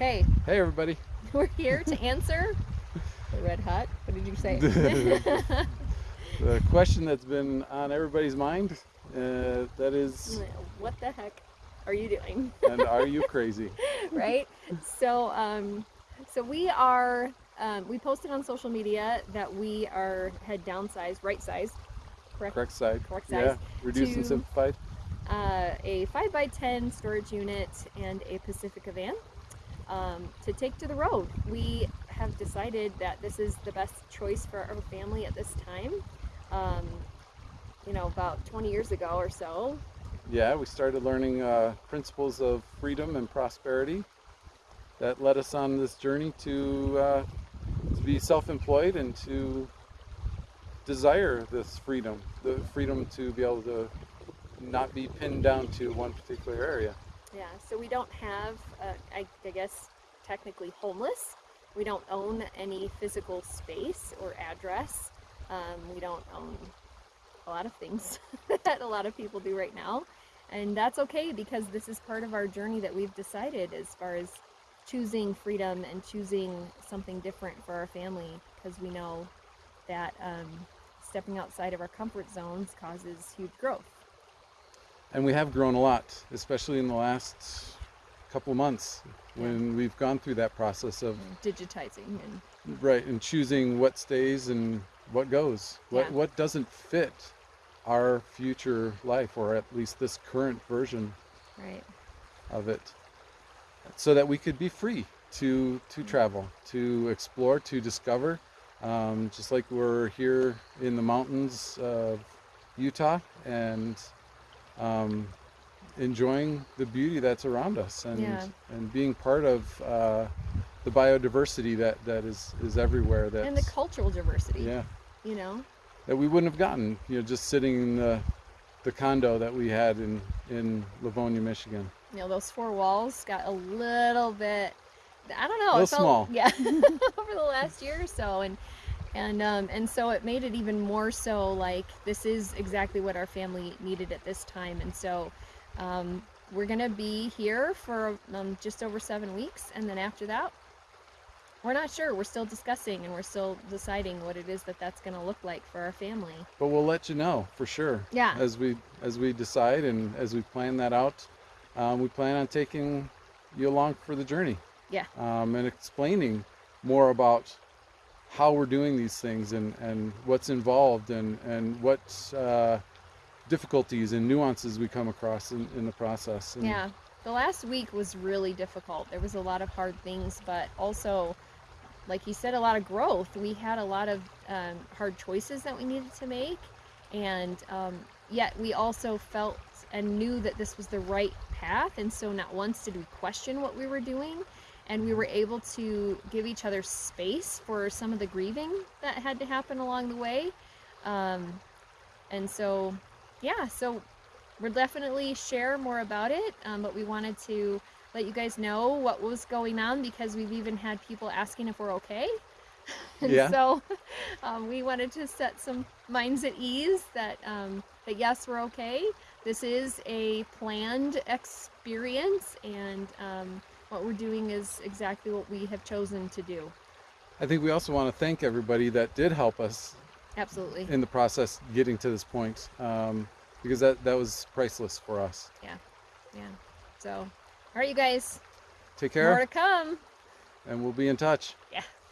Okay, Hey, everybody. we're here to answer the red hot. What did you say? The question that's been on everybody's mind uh, that is, what the heck are you doing? and are you crazy? right? So, um, so we are. Um, we posted on social media that we are had downsized, right size, correct? Correct side. Correct Yeah. size. Reduced and simplified. uh, a 5x10 storage unit and a Pacifica van to take to the road. We have decided that this is the best choice for our family at this time. Um, you know, about 20 years ago or so. Yeah, we started learning uh, principles of freedom and prosperity that led us on this journey to, uh, to be self-employed and to desire this freedom, the freedom to be able to not be pinned down to one particular area. Yeah, so we don't have, uh, I, I guess, technically homeless. We don't own any physical space or address. Um, we don't own a lot of things that a lot of people do right now. And that's okay because this is part of our journey that we've decided as far as choosing freedom and choosing something different for our family because we know that um, stepping outside of our comfort zones causes huge growth. And we have grown a lot, especially in the last couple months when we've gone through that process of Digitizing and right and choosing what stays and what goes. What Yeah. what doesn't fit our future life or at least this current version right. of it. So that we could be free to to travel, to explore, to discover. Um, just like we're here in the mountains of Utah and um, enjoying the beauty that's around us and Yeah. and being part of uh, the biodiversity that, that is, is everywhere that and the cultural diversity. yeah You know, that we wouldn't have gotten you know just sitting in the, the condo that we had in in Livonia Michigan you know those four walls got a little bit. I don't know. Little felt, small. Yeah, over the last year or so, and and um, and so it made it even more so like this is exactly what our family needed at this time, and so. Um, we're gonna be here for um, just over seven weeks, and then after that, we're not sure. We're still discussing, and we're still deciding what it is that that's gonna look like for our family. but we'll let you know for sure Yeah. as we as we decide and as we plan that out um, we plan on taking you along for the journey Yeah. um, and explaining more about how we're doing these things and and what's involved and and what uh, difficulties and nuances we come across in, in the process and Yeah, the last week was really difficult. There was a lot of hard things, but also, like you said, a lot of growth. We had a lot of um, hard choices that we needed to make, and um, yet we also felt and knew that this was the right path. And so, not once did we question what we were doing, and we were able to give each other space for some of the grieving that had to happen along the way. Um, and so, yeah, so we'll definitely share more about it um, but we wanted to let you guys know what was going on because we've even had people asking if we're okay. And Yeah. so um, we wanted to set some minds at ease that um, that yes we're okay. This is a planned experience and um, what we're doing is exactly what we have chosen to do. I think we also want to thank everybody that did help us absolutely. in the process getting to this point um, because that that was priceless for us. Yeah. Yeah. so all right you guys. Take care. more to come. And we'll be in touch. Yeah